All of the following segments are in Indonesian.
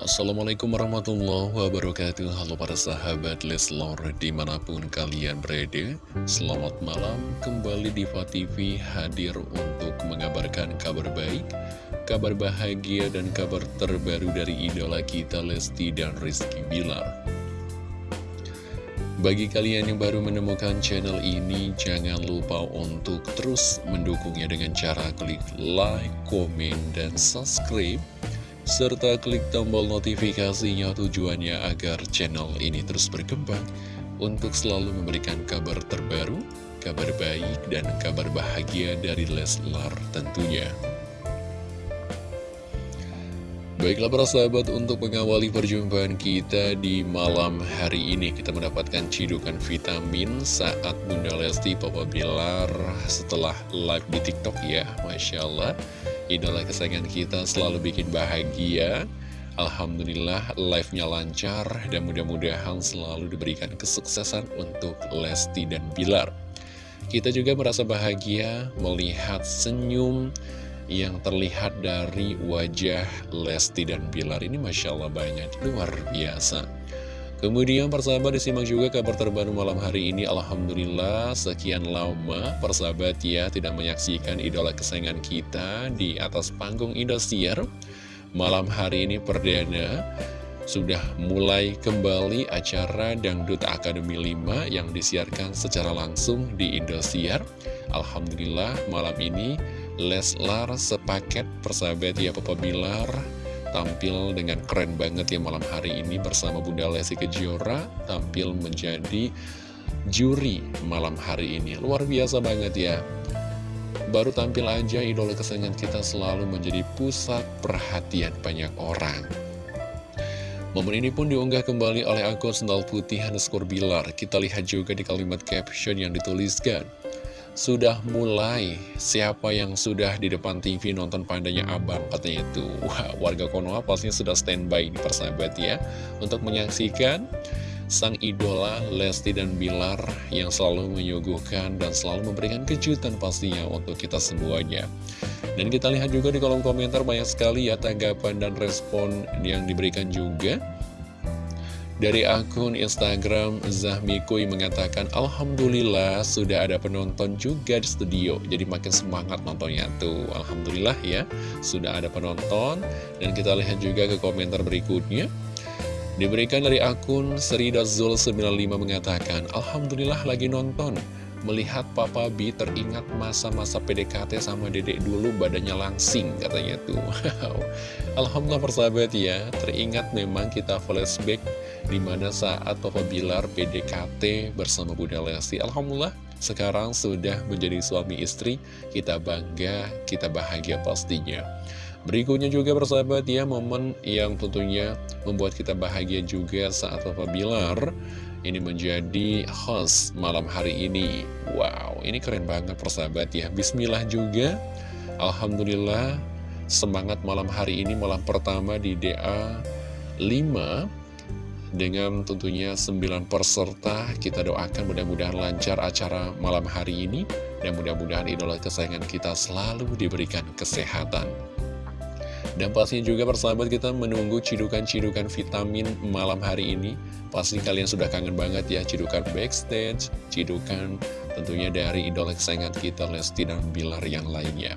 Assalamualaikum warahmatullahi wabarakatuh. Halo para sahabat Leslor di mana pun kalian berada Selamat malam. Kembali di TV hadir untuk mengabarkan kabar baik Kabar bahagia dan kabar terbaru dari idola kita Lesti dan Rizky Bilar. Bagi kalian yang baru menemukan channel ini, jangan lupa untuk terus mendukungnya dengan cara klik like, komen, dan subscribe serta klik tombol notifikasinya tujuannya agar channel ini terus berkembang untuk selalu memberikan kabar terbaru, kabar baik, dan kabar bahagia dari Leslar tentunya. Baiklah para sahabat untuk mengawali perjumpaan kita di malam hari ini Kita mendapatkan cidukan vitamin saat Bunda Lesti Papa Bilar setelah live di TikTok ya Masya Allah Idola kesayangan kita selalu bikin bahagia. Alhamdulillah live-nya lancar dan mudah-mudahan selalu diberikan kesuksesan untuk Lesti dan Bilar. Kita juga merasa bahagia melihat senyum yang terlihat dari wajah Lesti dan Bilar ini Masya Allah banyak, luar biasa Kemudian persahabat disimak juga kabar terbaru malam hari ini. Alhamdulillah sekian lama persahabat ya tidak menyaksikan idola kesayangan kita di atas panggung Indosiar. Malam hari ini perdana sudah mulai kembali acara Dangdut Akademi 5 yang disiarkan secara langsung di Indosiar. Alhamdulillah malam ini Leslar sepaket persahabat ya Papa Bilar tampil dengan keren banget ya malam hari ini bersama Bunda Lesti Kejora tampil menjadi juri malam hari ini. Luar biasa banget ya. Baru tampil aja idola kesayangan kita selalu menjadi pusat perhatian banyak orang. Momen ini pun diunggah kembali oleh akun sendal putih underscore bilar. Kita lihat juga di kalimat caption yang dituliskan sudah mulai siapa yang sudah di depan TV nonton pandanya abang katanya itu. Wah, warga Konoha pastinya sudah standby di persahabat ya. Untuk menyaksikan sang idola Lesti dan Bilar yang selalu menyuguhkan dan selalu memberikan kejutan pastinya untuk kita semuanya. Dan kita lihat juga di kolom komentar banyak sekali ya tanggapan dan respon yang diberikan juga dari akun Instagram Zahmikui mengatakan Alhamdulillah sudah ada penonton juga di studio. Jadi makin semangat nontonnya tuh. Alhamdulillah ya sudah ada penonton. Dan kita lihat juga ke komentar berikutnya. Diberikan dari akun Seridazul95 mengatakan Alhamdulillah lagi nonton Melihat Papa B teringat masa-masa PDKT sama dedek dulu badannya langsing katanya tuh. Alhamdulillah persahabat ya Teringat memang kita flashback Di mana saat Papa Bilar PDKT bersama Bunda Lesti. Alhamdulillah sekarang sudah menjadi suami istri Kita bangga, kita bahagia pastinya. Berikutnya juga persahabat ya Momen yang tentunya membuat kita bahagia juga saat Papa Bilar ini menjadi host malam hari ini. Wow, ini keren banget persahabat ya. Bismillah juga. Alhamdulillah semangat malam hari ini malam pertama di DA 5 dengan tentunya 9 peserta kita doakan mudah-mudahan lancar acara malam hari ini. Dan mudah-mudahan idola kesayangan kita selalu diberikan kesehatan dan pastinya juga persahabat kita menunggu cidukan-cidukan vitamin malam hari ini Pasti kalian sudah kangen banget ya cidukan backstage, cidukan tentunya dari idola kesayangan kita Lesti dan Bilar yang lainnya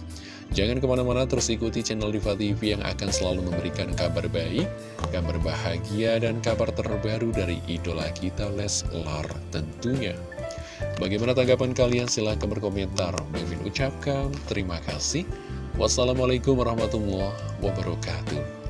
Jangan ke mana-mana terus ikuti channel Diva TV yang akan selalu memberikan kabar baik, kabar bahagia, dan kabar terbaru dari idola kita Leslar tentunya. Bagaimana tanggapan kalian? Silahkan berkomentar. Mimin ucapkan terima kasih. Wassalamualaikum warahmatullahi wabarakatuh.